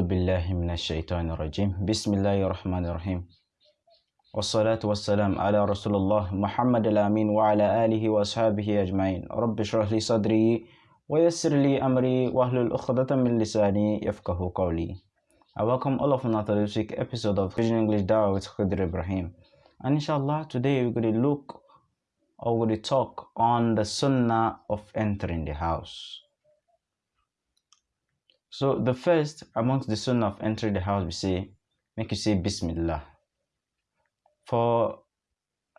بالله من الشيطان الرجيم بسم الله الرحمن الرحيم والصلاة والسلام على رسول الله محمد الأمين وعلى آله وأصحابه أجمعين رب اشرح لي صدري ويسر لي أمري واحلل عقدة من لساني يفقه قولي I welcome all of you to this week episode of Vision English Dawah with Khidr Ibrahim and inshallah today we're going to look or we're going to talk on the sunnah of entering the house so the first amongst the son of entering the house we say, make you say Bismillah. For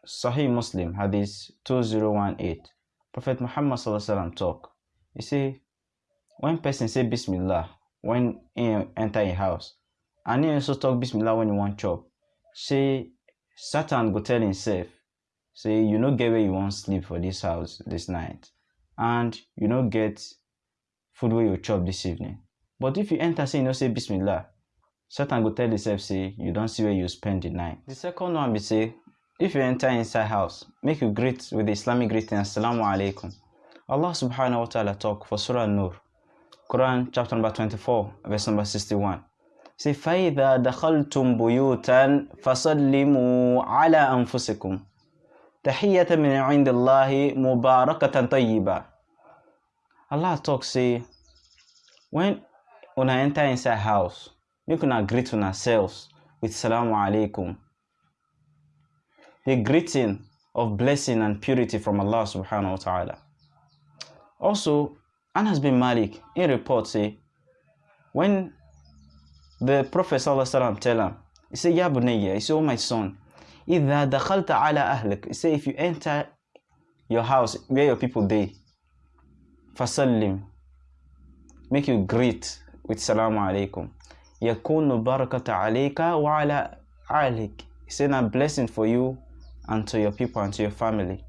Sahih Muslim, Hadith 2018, Prophet Muhammad Sallallahu talk. He say, when person say Bismillah when he enter a house, and he also talk Bismillah when he want chop, say Satan go tell himself, say you no get where you want sleep for this house this night, and you no get food where you chop this evening. But if you enter say you no say Bismillah, Satan go tell himself say you don't see where you spend the night. The second one be say if you enter inside house, make you greet with the Islamic greeting Assalamu alaikum. Allah subhanahu wa ta'ala talk for Surah Nur, Quran chapter number 24, verse number 61. Say فَإِذَا دَخَلْتُمْ بُيُوتًا فَسَلِّمُوا عَلَى أَنفُسِكُمْ تَحِيَّةً مِنْ عِنْدِ اللَّهِ مُبَارَكَةً طَيِّبًا Allah talk say when una enter inside house make una greet una selves with salamu alaikum the greeting of blessing and purity from allah subhanahu wa ta'ala. Also anas bin malik in report say when the prophet sallallahu tell him he say ya bunayya he say oh my son idha dakhalta ala ahlik he say if you enter your house where your people dey fasallim make you greet with salamu alaikum. Yakunu barakata alayka wa ala alik. It's a blessing for you and to your people and to your family.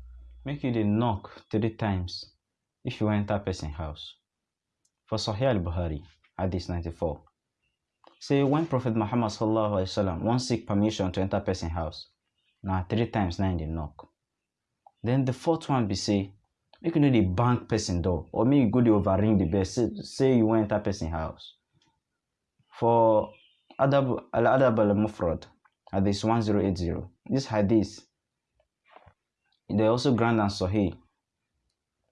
Make you the knock three times if you enter person house. For Sahih al-Bukhari, Hadith 94. Say when Prophet Muhammad sallallahu alaihi wasallam wants seek permission to enter person house, now three times nine the knock. Then the fourth one be say make you know the bank person door or you go the overring the bell say, say you enter person house. For adab al adab al mufrad hadith 1080 this hadith they also grand and sahih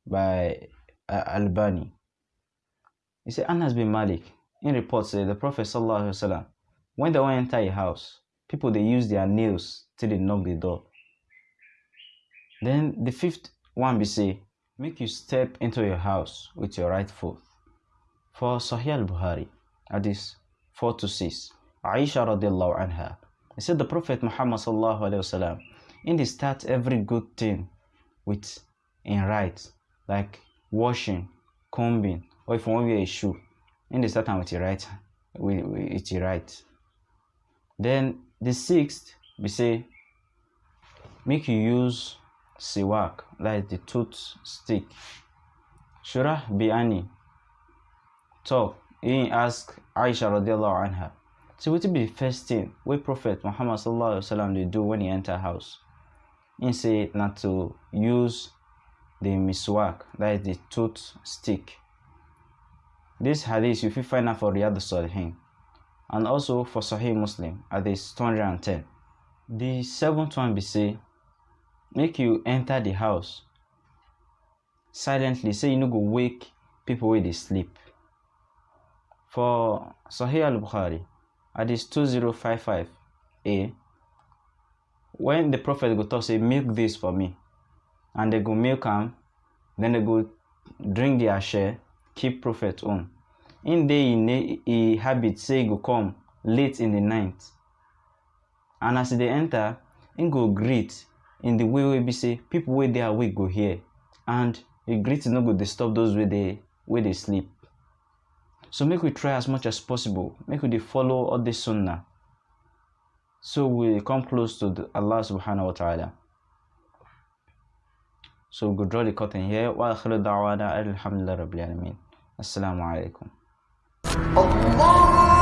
by uh, albani. He said anas bin malik in report say the prophet sallallahu alaihi wasallam when they want enter a house people they use their nails till they knock the door. Then the fifth one be say make you step into your house with your right foot. For Sahih al-Bukhari, hadith 4 to 6, Aisha radiallahu anha, he said the Prophet Muhammad sallallahu alayhi wasallam, in the start every good thing with in right, like washing, combing, or if you want wear a shoe, in the start with your right, with, with your right. Then the sixth, we say, make you use siwak, is the tooth stick. Shurayh bin Hani talk, he ask Aisha radiallahu anha, so what be the first thing where Prophet Muhammad sallallahu alaihi wasallam they do when he enter house? He say not to use the miswak, that is the tooth stick. This hadith you will find out for Riyadh Salihin and also for Sahih Muslim, hadith 210. The seventh one be say, make you enter the house silently say you no go wake people wey dey sleep. For sahih al-bukhari hadith 2055a when the prophet go talk say milk this for me and they go milk am then they go drink their share keep prophet own. In dey e e habit say e go come late in the night and as e dey enter im go greet in the way we be say people where they are, we go here, and a great no go disturb those where they where they sleep. So make we try as much as possible make we follow all the sunnah so we come close to the allah subhanahu wa ta'ala. So we go draw the curtain here. Wa akhiru da'wana alhamdulillah rabbil alamin. Assalamu alaikum. Allah!